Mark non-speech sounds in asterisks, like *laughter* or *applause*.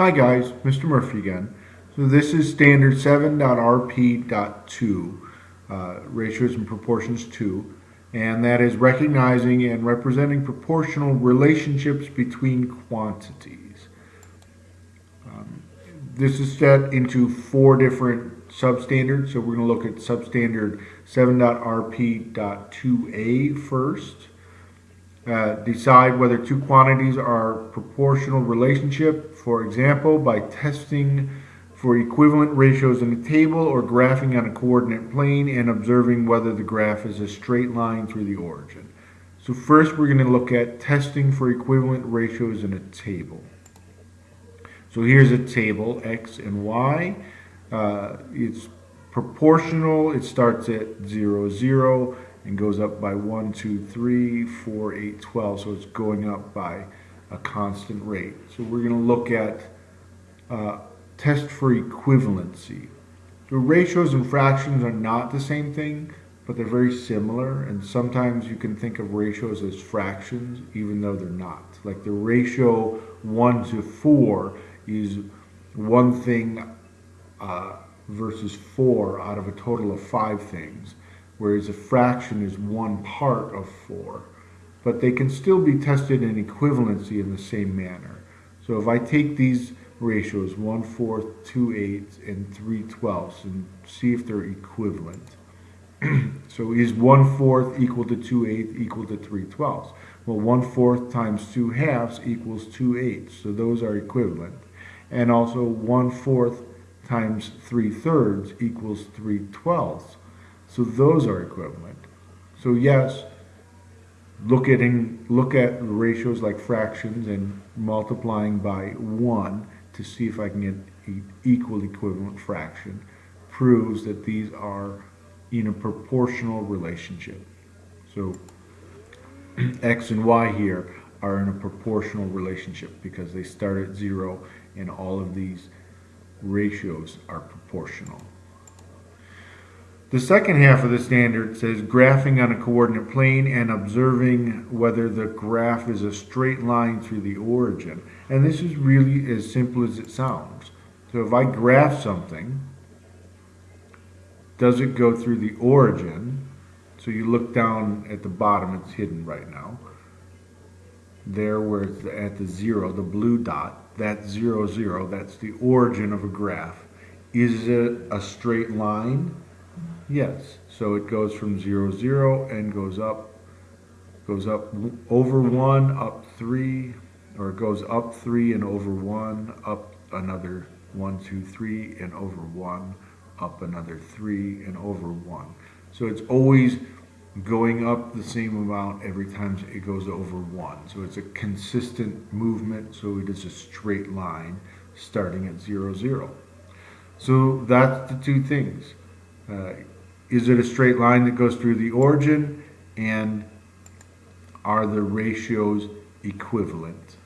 Hi guys, Mr. Murphy again. So this is standard 7.rp.2, uh, ratios and proportions 2, and that is recognizing and representing proportional relationships between quantities. Um, this is set into four different substandards, so we're going to look at substandard 7.rp.2a first. Uh, decide whether two quantities are proportional relationship, for example, by testing for equivalent ratios in a table or graphing on a coordinate plane and observing whether the graph is a straight line through the origin. So first we're going to look at testing for equivalent ratios in a table. So here's a table, x and y. Uh, it's proportional, it starts at 0, 0 and goes up by 1, 2, 3, 4, 8, 12. So it's going up by a constant rate. So we're going to look at uh, test for equivalency. So ratios and fractions are not the same thing, but they're very similar. And sometimes you can think of ratios as fractions, even though they're not. Like the ratio 1 to 4 is one thing uh, versus 4 out of a total of 5 things whereas a fraction is one part of 4. But they can still be tested in equivalency in the same manner. So if I take these ratios, 1 fourth, 2 eighths, and 3 twelfths, and see if they're equivalent. *clears throat* so is 1 fourth equal to 2 eighths equal to 3 twelfths? Well, 1 fourth times 2 halves equals 2 eighths, so those are equivalent. And also 1 fourth times 3 thirds equals 3 twelfths. So those are equivalent. So yes, look at in, look at ratios like fractions and multiplying by 1 to see if I can get an equal equivalent fraction proves that these are in a proportional relationship. So *clears throat* x and y here are in a proportional relationship because they start at 0 and all of these ratios are proportional. The second half of the standard says graphing on a coordinate plane and observing whether the graph is a straight line through the origin. And this is really as simple as it sounds. So if I graph something, does it go through the origin? So you look down at the bottom, it's hidden right now. There where it's at the zero, the blue dot, that's zero, zero, that's the origin of a graph. Is it a straight line? Yes, so it goes from zero, zero and goes up, goes up over one, up three, or it goes up three and over one, up another one, two, three, and over one, up another three and over one. So it's always going up the same amount every time it goes over one. So it's a consistent movement, so it is a straight line starting at zero, zero. So that's the two things. Uh, is it a straight line that goes through the origin? And are the ratios equivalent?